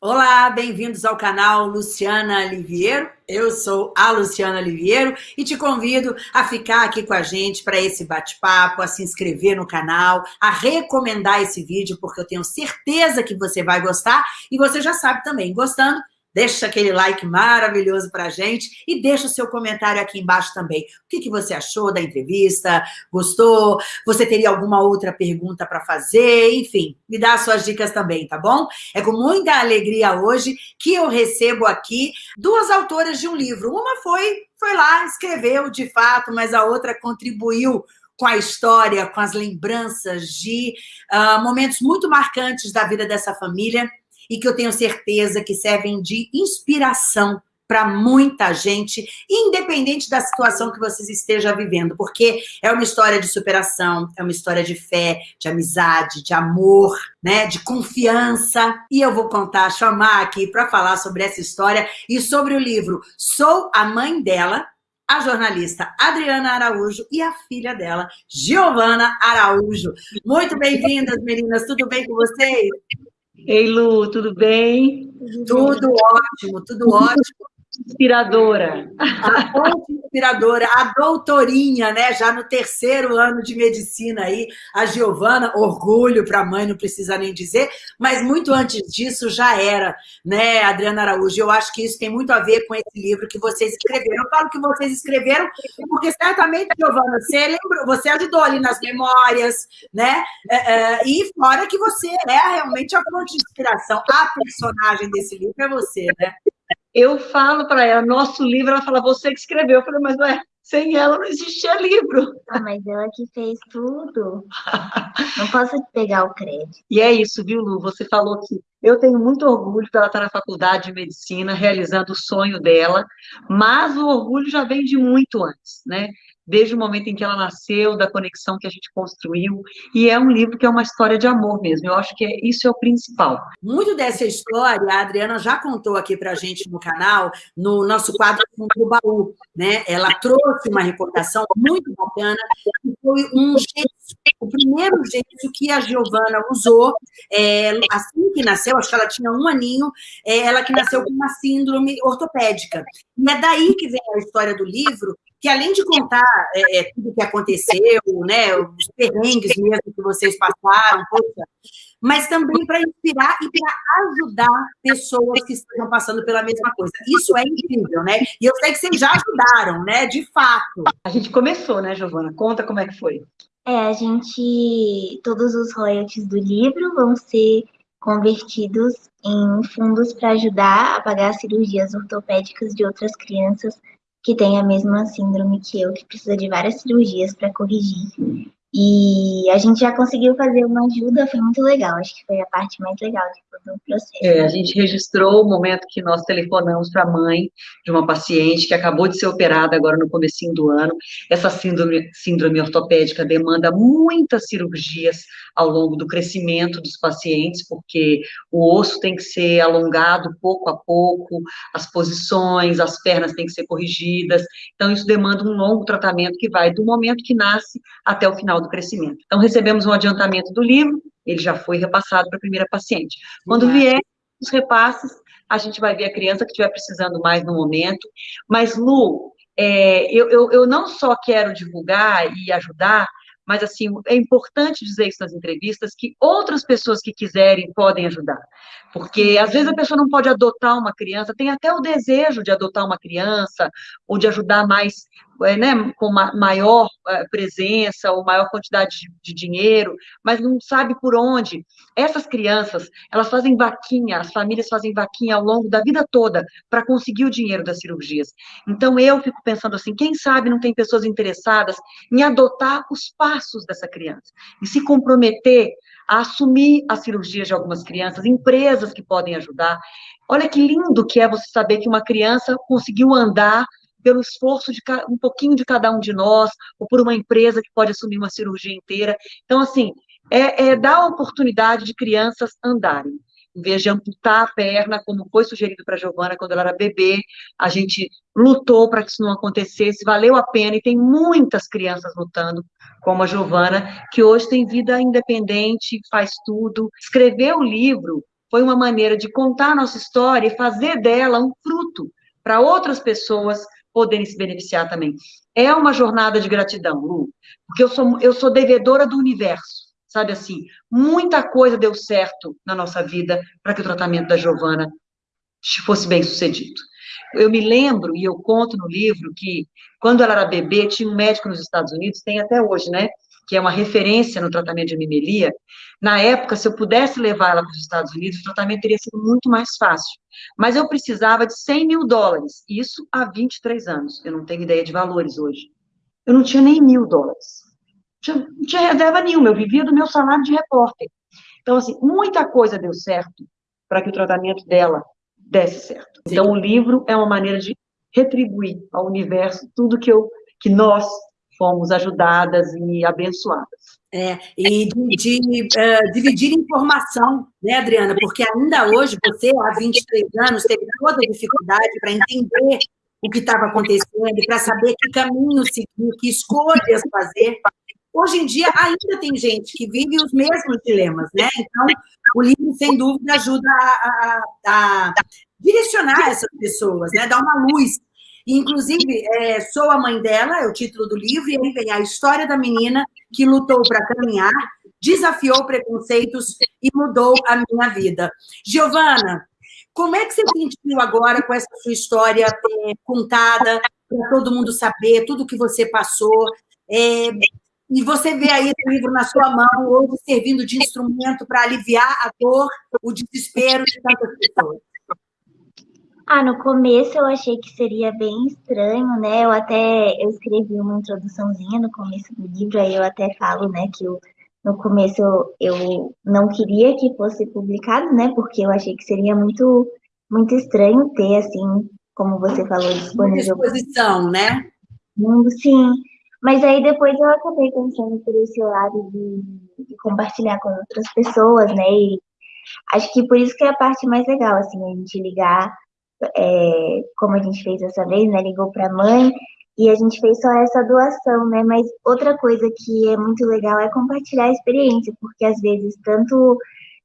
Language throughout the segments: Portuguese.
Olá, bem-vindos ao canal Luciana Liviero. Eu sou a Luciana Liviero e te convido a ficar aqui com a gente para esse bate-papo, a se inscrever no canal, a recomendar esse vídeo, porque eu tenho certeza que você vai gostar e você já sabe também, gostando, Deixa aquele like maravilhoso para a gente e deixa o seu comentário aqui embaixo também. O que, que você achou da entrevista? Gostou? Você teria alguma outra pergunta para fazer? Enfim, me dá as suas dicas também, tá bom? É com muita alegria hoje que eu recebo aqui duas autoras de um livro. Uma foi, foi lá, escreveu de fato, mas a outra contribuiu com a história, com as lembranças de uh, momentos muito marcantes da vida dessa família e que eu tenho certeza que servem de inspiração para muita gente, independente da situação que vocês estejam vivendo, porque é uma história de superação, é uma história de fé, de amizade, de amor, né, de confiança. E eu vou contar, chamar aqui para falar sobre essa história e sobre o livro Sou a Mãe Dela, a jornalista Adriana Araújo e a filha dela, Giovana Araújo. Muito bem-vindas, meninas, tudo bem com vocês? Ei, Lu, tudo bem? Tudo ótimo, tudo ótimo inspiradora. A inspiradora, a doutorinha, né? Já no terceiro ano de medicina aí, a Giovana, orgulho para a mãe, não precisa nem dizer, mas muito antes disso já era, né, Adriana Araújo? Eu acho que isso tem muito a ver com esse livro que vocês escreveram. Eu falo que vocês escreveram, porque certamente, Giovana, você lembrou, você ajudou ali nas memórias, né? É, é, e fora que você é realmente a fonte de inspiração. A personagem desse livro é você, né? Eu falo para ela, nosso livro, ela fala, você que escreveu. Eu falei, mas ué, sem ela não existia livro. Ah, mas ela que fez tudo. não posso pegar o crédito. E é isso, viu, Lu? Você falou que eu tenho muito orgulho de ela estar na faculdade de medicina, realizando o sonho dela, mas o orgulho já vem de muito antes, né? Desde o momento em que ela nasceu, da conexão que a gente construiu, e é um livro que é uma história de amor mesmo, eu acho que é, isso é o principal. Muito dessa história, a Adriana já contou aqui pra gente no canal, no nosso quadro do baú, né? Ela trouxe uma recordação muito bacana, que foi um gesso, o primeiro gesso que a Giovana usou, é, assim que nasceu, acho que ela tinha um aninho, é, ela que nasceu com uma síndrome ortopédica. E é daí que vem a história do livro, que além de contar é, é tudo o que aconteceu, né, os perrengues mesmo que vocês passaram, poxa, mas também para inspirar e para ajudar pessoas que estejam passando pela mesma coisa. Isso é incrível, né? E eu sei que vocês já ajudaram, né? De fato. A gente começou, né, Giovana? Conta como é que foi. É, a gente. Todos os royalties do livro vão ser convertidos em fundos para ajudar a pagar cirurgias ortopédicas de outras crianças que tem a mesma síndrome que eu, que precisa de várias cirurgias para corrigir. E a gente já conseguiu fazer uma ajuda, foi muito legal, acho que foi a parte mais legal de todo o processo. É, a gente registrou o momento que nós telefonamos para a mãe de uma paciente que acabou de ser operada agora no comecinho do ano. Essa síndrome, síndrome ortopédica demanda muitas cirurgias ao longo do crescimento dos pacientes, porque o osso tem que ser alongado pouco a pouco, as posições, as pernas têm que ser corrigidas, então isso demanda um longo tratamento que vai do momento que nasce até o final do crescimento. Então, recebemos um adiantamento do livro, ele já foi repassado para a primeira paciente. Quando vier os repasses, a gente vai ver a criança que estiver precisando mais no momento. Mas, Lu, é, eu, eu, eu não só quero divulgar e ajudar, mas assim, é importante dizer isso nas entrevistas, que outras pessoas que quiserem podem ajudar. Porque às vezes a pessoa não pode adotar uma criança, tem até o desejo de adotar uma criança, ou de ajudar mais, né, com maior é, presença, ou maior quantidade de, de dinheiro, mas não sabe por onde. Essas crianças, elas fazem vaquinha, as famílias fazem vaquinha ao longo da vida toda para conseguir o dinheiro das cirurgias. Então eu fico pensando assim, quem sabe não tem pessoas interessadas em adotar os passos dessa criança, e se comprometer a assumir as cirurgias de algumas crianças, empresas que podem ajudar. Olha que lindo que é você saber que uma criança conseguiu andar pelo esforço de um pouquinho de cada um de nós, ou por uma empresa que pode assumir uma cirurgia inteira. Então, assim, é, é dar a oportunidade de crianças andarem em vez de amputar a perna, como foi sugerido para a Giovana quando ela era bebê, a gente lutou para que isso não acontecesse, valeu a pena, e tem muitas crianças lutando, como a Giovana, que hoje tem vida independente, faz tudo. Escrever o livro foi uma maneira de contar a nossa história e fazer dela um fruto para outras pessoas poderem se beneficiar também. É uma jornada de gratidão, Lu, porque eu sou, eu sou devedora do universo, sabe assim? Muita coisa deu certo na nossa vida para que o tratamento da Giovana fosse bem sucedido. Eu me lembro, e eu conto no livro, que quando ela era bebê, tinha um médico nos Estados Unidos, tem até hoje, né? Que é uma referência no tratamento de anemelia. Na época, se eu pudesse levar ela para os Estados Unidos, o tratamento teria sido muito mais fácil. Mas eu precisava de 100 mil dólares, isso há 23 anos. Eu não tenho ideia de valores hoje. Eu não tinha nem mil dólares. Não tinha reserva nenhuma, eu vivia do meu salário de repórter. Então, assim, muita coisa deu certo para que o tratamento dela desse certo. Sim. Então, o livro é uma maneira de retribuir ao universo tudo que, eu, que nós fomos ajudadas e abençoadas. É, e de, de uh, dividir informação, né, Adriana? Porque ainda hoje, você, há 23 anos, teve toda a dificuldade para entender o que estava acontecendo, para saber que caminho seguir, que escolhas fazer. Hoje em dia, ainda tem gente que vive os mesmos dilemas, né? Então, o livro, sem dúvida, ajuda a, a, a direcionar essas pessoas, né? Dar uma luz. Inclusive, é, sou a mãe dela, é o título do livro, e aí vem a história da menina que lutou para caminhar, desafiou preconceitos e mudou a minha vida. Giovana, como é que você sentiu agora com essa sua história é, contada, para todo mundo saber tudo que você passou? É, e você vê aí o livro na sua mão, hoje servindo de instrumento para aliviar a dor, o desespero de tantas pessoas. Ah, no começo eu achei que seria bem estranho, né? Eu até eu escrevi uma introduçãozinha no começo do livro, aí eu até falo, né, que eu, no começo eu, eu não queria que fosse publicado, né? Porque eu achei que seria muito muito estranho ter assim, como você falou, disponível. Disposição, né? Sim. Mas aí depois eu acabei pensando por esse lado de, de, compartilhar com outras pessoas, né? E acho que por isso que é a parte mais legal, assim, a gente ligar, é, como a gente fez dessa vez, né? Ligou para a mãe e a gente fez só essa doação, né? Mas outra coisa que é muito legal é compartilhar a experiência, porque às vezes tanto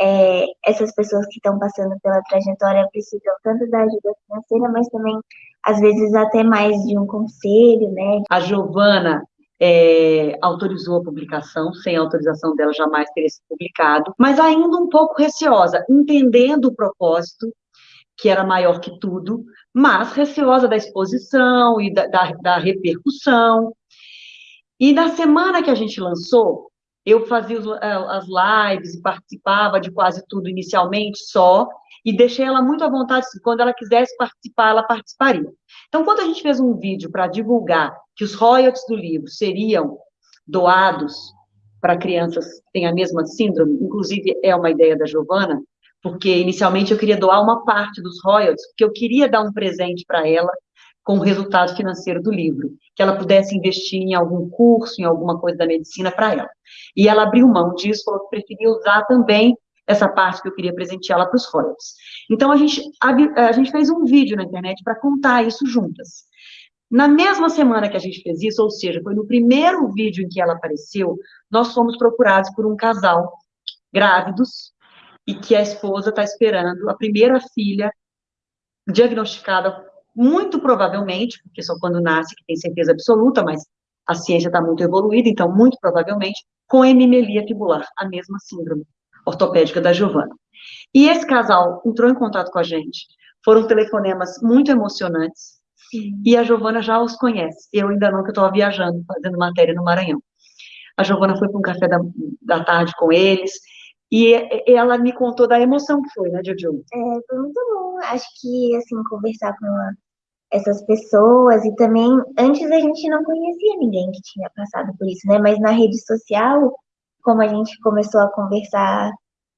é, essas pessoas que estão passando pela trajetória precisam tanto da ajuda financeira, mas também às vezes até mais de um conselho, né? A Giovana é, autorizou a publicação, sem autorização dela jamais teria sido publicado, mas ainda um pouco receosa, entendendo o propósito, que era maior que tudo, mas receosa da exposição e da, da, da repercussão. E na semana que a gente lançou, eu fazia as lives e participava de quase tudo inicialmente só, e deixei ela muito à vontade, quando ela quisesse participar, ela participaria. Então, quando a gente fez um vídeo para divulgar que os royalties do livro seriam doados para crianças que têm a mesma síndrome, inclusive é uma ideia da Giovana, porque inicialmente eu queria doar uma parte dos royalties, porque eu queria dar um presente para ela com o resultado financeiro do livro, que ela pudesse investir em algum curso, em alguma coisa da medicina para ela. E ela abriu mão disso, falou que preferia usar também essa parte que eu queria presenteá-la para os royalties. Então, a gente, a, a gente fez um vídeo na internet para contar isso juntas. Na mesma semana que a gente fez isso, ou seja, foi no primeiro vídeo em que ela apareceu, nós fomos procurados por um casal grávidos e que a esposa está esperando a primeira filha diagnosticada, muito provavelmente, porque só quando nasce que tem certeza absoluta, mas a ciência está muito evoluída, então, muito provavelmente, com hemimelia fibular, a mesma síndrome ortopédica da Giovana. E esse casal entrou em contato com a gente. Foram telefonemas muito emocionantes. Sim. E a Giovana já os conhece. Eu ainda não, que eu estava viajando, fazendo matéria no Maranhão. A Giovana foi para um café da, da tarde com eles. E ela me contou da emoção que foi, né, Jojo? É, foi muito bom. Acho que, assim, conversar com essas pessoas e também, antes a gente não conhecia ninguém que tinha passado por isso, né? Mas na rede social como a gente começou a conversar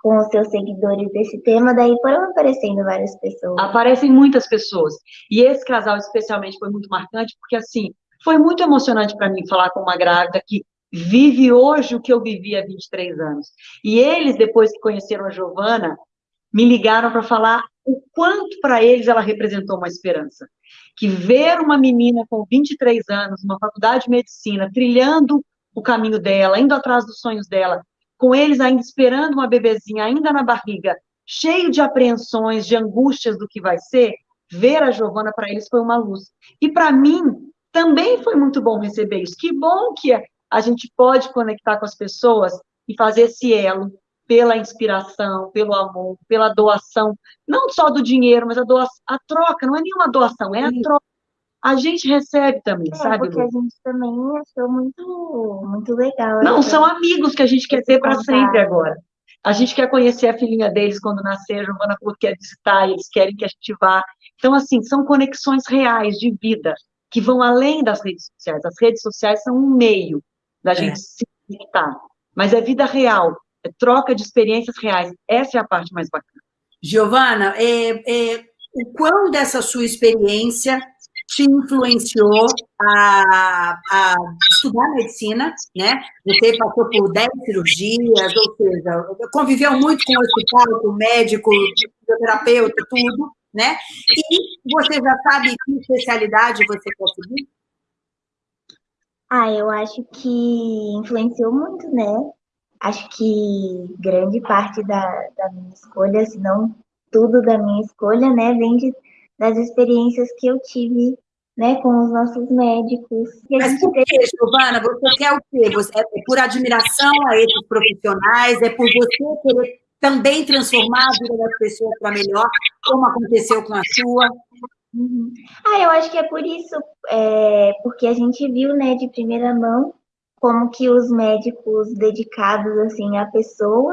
com os seus seguidores desse tema, daí foram aparecendo várias pessoas. Aparecem muitas pessoas. E esse casal especialmente foi muito marcante, porque assim, foi muito emocionante para mim falar com uma grávida que vive hoje o que eu vivi há 23 anos. E eles, depois que conheceram a Giovana, me ligaram para falar o quanto para eles ela representou uma esperança. Que ver uma menina com 23 anos, numa faculdade de medicina, trilhando o caminho dela, indo atrás dos sonhos dela, com eles ainda esperando uma bebezinha, ainda na barriga, cheio de apreensões, de angústias do que vai ser, ver a Giovana para eles foi uma luz. E para mim também foi muito bom receber isso. Que bom que a gente pode conectar com as pessoas e fazer esse elo pela inspiração, pelo amor, pela doação, não só do dinheiro, mas a doação, a troca, não é nenhuma doação, é a troca. A gente recebe também, é, sabe? Porque a gente também achou muito, muito legal. Não, são amigos que a gente quer ter para sempre agora. A gente quer conhecer a filhinha deles quando nascer, a Giovana quer visitar, eles querem que a gente vá. Então, assim, são conexões reais de vida que vão além das redes sociais. As redes sociais são um meio da é. gente se conectar, mas é vida real, é troca de experiências reais. Essa é a parte mais bacana. Giovana, é, é, o quão dessa sua experiência te influenciou a, a, estudar medicina, né? Você passou por 10 cirurgias, ou seja, conviveu muito com o hospital, com o médico, fisioterapeuta, tudo, né? E você já sabe que especialidade você quer seguir? Ah, eu acho que influenciou muito, né? Acho que grande parte da, da minha escolha, se não tudo da minha escolha, né, vem de das experiências que eu tive né, com os nossos médicos. Mas por que, Giovana? Você quer o quê? Você, é por admiração a esses profissionais? É por você querer também transformar a vida das pessoas para melhor, como aconteceu com a sua? Uhum. Ah, eu acho que é por isso, é, porque a gente viu, né, de primeira mão, como que os médicos dedicados, assim, à pessoa,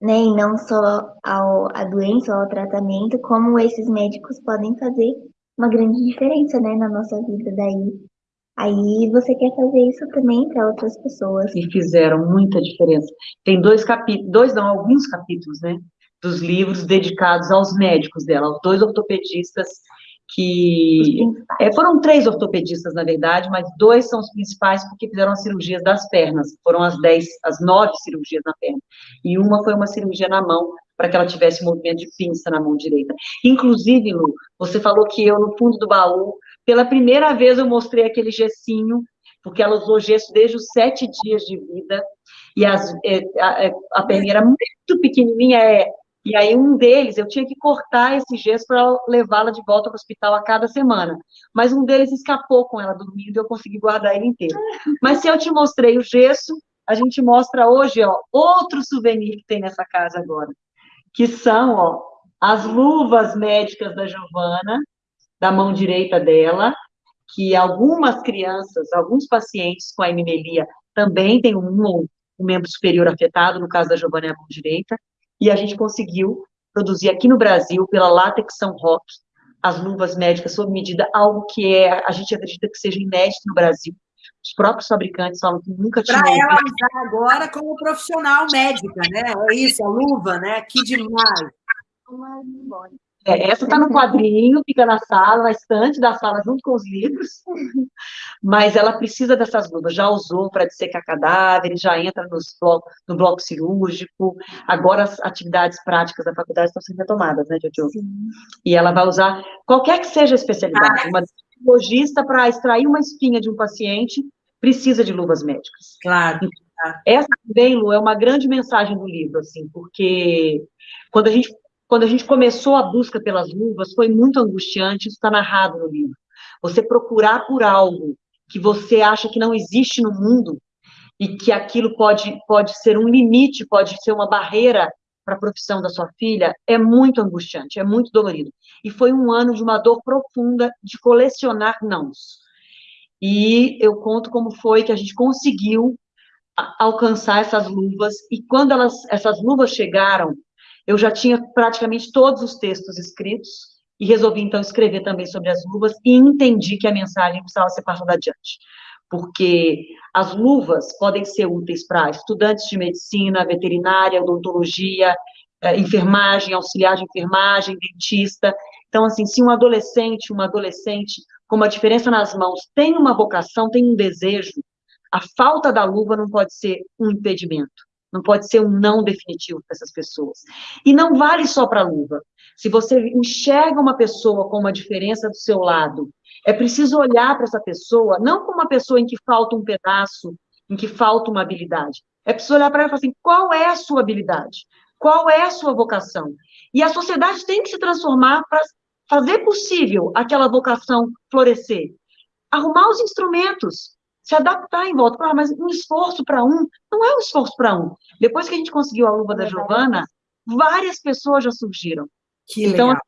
né, e não só ao, à doença ao tratamento, como esses médicos podem fazer uma grande diferença, né, na nossa vida daí. Aí você quer fazer isso também para outras pessoas. E fizeram muita diferença. Tem dois capítulos, dois não, alguns capítulos, né, dos livros dedicados aos médicos dela, aos dois ortopedistas que é, foram três ortopedistas, na verdade, mas dois são os principais porque fizeram as cirurgias das pernas, foram as dez, as nove cirurgias na perna, e uma foi uma cirurgia na mão, para que ela tivesse movimento de pinça na mão direita. Inclusive, Lu, você falou que eu, no fundo do baú, pela primeira vez eu mostrei aquele gessinho, porque ela usou gesso desde os sete dias de vida, e as, é, a, é, a perninha era muito pequenininha, é, e aí um deles, eu tinha que cortar esse gesso para levá-la de volta para o hospital a cada semana. Mas um deles escapou com ela dormindo e eu consegui guardar ele inteiro. Mas se eu te mostrei o gesso, a gente mostra hoje, ó, outro souvenir que tem nessa casa agora. Que são, ó, as luvas médicas da Giovana, da mão direita dela, que algumas crianças, alguns pacientes com a hemimelia também têm um, um membro superior afetado, no caso da Giovana é a mão direita, e a gente conseguiu produzir aqui no Brasil, pela Latex São Roque, as luvas médicas sob medida, algo que é, a gente acredita que seja inédito no Brasil. Os próprios fabricantes falam que nunca tinham. Para ela usar agora como profissional médica, né? É isso, a luva, né? Que demais. É, essa está no quadrinho, fica na sala, na estante da sala, junto com os livros, mas ela precisa dessas luvas. Já usou para dissecar cadáveres, já entra nos bloco, no bloco cirúrgico. Agora as atividades práticas da faculdade estão sendo retomadas, né, Jojo? Sim. E ela vai usar qualquer que seja a especialidade. Ah, uma logista para extrair uma espinha de um paciente precisa de luvas médicas. Claro. Essa também, Lu, é uma grande mensagem do livro, assim, porque quando a gente quando a gente começou a busca pelas luvas, foi muito angustiante, isso está narrado no livro. Você procurar por algo que você acha que não existe no mundo e que aquilo pode, pode ser um limite, pode ser uma barreira para a profissão da sua filha, é muito angustiante, é muito dolorido. E foi um ano de uma dor profunda de colecionar nãos. E eu conto como foi que a gente conseguiu alcançar essas luvas, e quando elas, essas luvas chegaram, eu já tinha praticamente todos os textos escritos e resolvi então escrever também sobre as luvas e entendi que a mensagem precisava ser passada adiante. Porque as luvas podem ser úteis para estudantes de medicina, veterinária, odontologia, eh, enfermagem, auxiliar de enfermagem, dentista. Então, assim, se um adolescente, uma adolescente com uma diferença nas mãos tem uma vocação, tem um desejo, a falta da luva não pode ser um impedimento. Não pode ser um não definitivo para essas pessoas. E não vale só para a luva. Se você enxerga uma pessoa com uma diferença do seu lado, é preciso olhar para essa pessoa, não como uma pessoa em que falta um pedaço, em que falta uma habilidade. É preciso olhar para ela e falar assim: qual é a sua habilidade? Qual é a sua vocação? E a sociedade tem que se transformar para fazer possível aquela vocação florescer. Arrumar os instrumentos, se adaptar em volta. Claro, mas um esforço para um não é um esforço para um. Depois que a gente conseguiu a luva da Giovana, várias pessoas já surgiram. Que então, legal.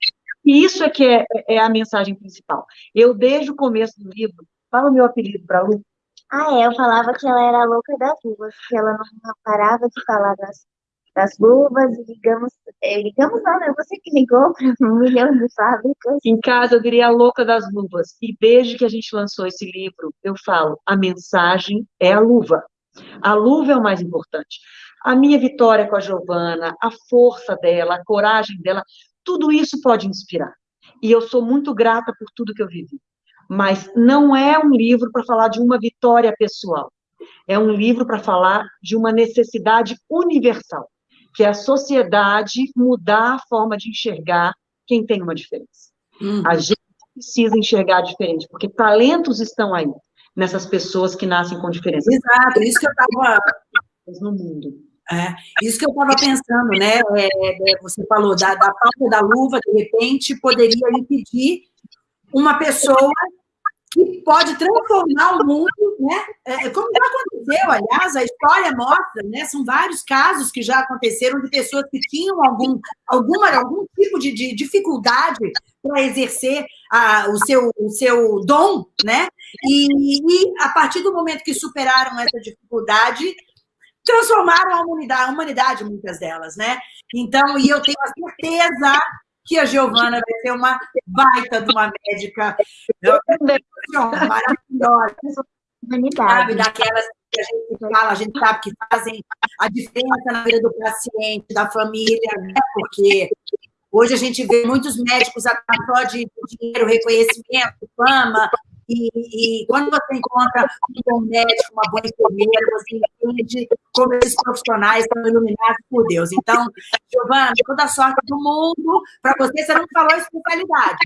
Isso é que é, é, a mensagem principal. Eu, desde o começo do livro, fala o meu apelido para a Lu. Ah, é, eu falava que ela era louca das luvas, que ela não parava de falar das, das luvas, e ligamos, é, ligamos não, né? Você que ligou para um milhão de fábricas. Em casa, eu diria a louca das luvas. E desde que a gente lançou esse livro, eu falo, a mensagem é a luva. A luva é o mais importante. A minha vitória com a Giovana, a força dela, a coragem dela, tudo isso pode inspirar. E eu sou muito grata por tudo que eu vivi. Mas não é um livro para falar de uma vitória pessoal. É um livro para falar de uma necessidade universal, que é a sociedade mudar a forma de enxergar quem tem uma diferença. Uhum. A gente precisa enxergar diferente, porque talentos estão aí, nessas pessoas que nascem com diferença. Exato, isso que eu estava no mundo. É, isso que eu estava pensando, né? É, é, você falou da, da falta da luva, de repente, poderia impedir uma pessoa que pode transformar o mundo, né? É, como já aconteceu, aliás, a história mostra, né? São vários casos que já aconteceram de pessoas que tinham algum, alguma, algum tipo de, de dificuldade para exercer a, o, seu, o seu dom, né? E, e a partir do momento que superaram essa dificuldade, transformaram a humanidade, a humanidade, muitas delas, né? Então, e eu tenho a certeza que a Giovana vai ser uma baita de uma médica maravilhosa, sabe, daquelas que a gente fala, a gente sabe que fazem a diferença na vida do paciente, da família, né? porque hoje a gente vê muitos médicos atrás só de dinheiro, reconhecimento, fama, e, e, quando você encontra um bom médico, uma boa enfermeira, você entende como esses profissionais são iluminados por Deus. Então, Giovana, toda sorte do mundo. Para você, você não falou especialidade.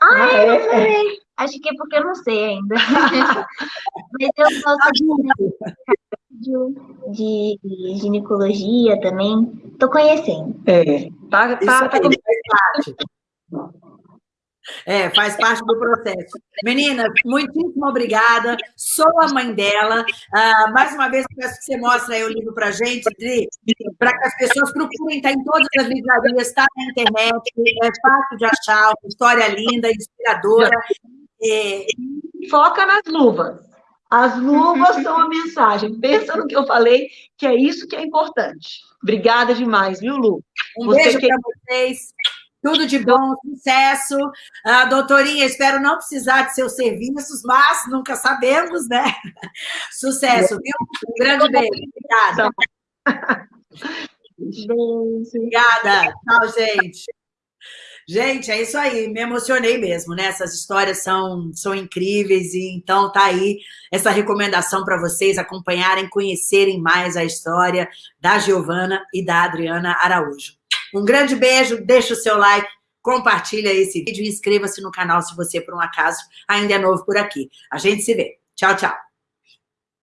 Ah, é? eu não sei. Acho que é porque eu não sei ainda. Mas eu gosto tá de, de ginecologia também. Estou conhecendo. É, tá, tá, tá, tá é, faz parte do processo. Meninas, muitíssimo obrigada. Sou a mãe dela. Uh, mais uma vez, peço que você mostre aí o livro para a gente, para que as pessoas procurem, está em todas as livrarias, está na internet, é fácil de achar, uma história linda, inspiradora. É... Foca nas luvas. As luvas são a mensagem. Pensa no que eu falei, que é isso que é importante. Obrigada demais, viu, Lu? Um Você beijo que... para vocês. Tudo de bom, sucesso. Uh, doutorinha, espero não precisar de seus serviços, mas nunca sabemos, né? Sucesso, viu? Um grande beijo. Obrigada. Obrigada. Tchau, gente. Gente, é isso aí, me emocionei mesmo, né? Essas histórias são, são incríveis e então tá aí essa recomendação para vocês acompanharem, conhecerem mais a história da Giovana e da Adriana Araújo. Um grande beijo, deixa o seu like, compartilha esse vídeo e inscreva-se no canal se você, por um acaso, ainda é novo por aqui. A gente se vê. Tchau, tchau.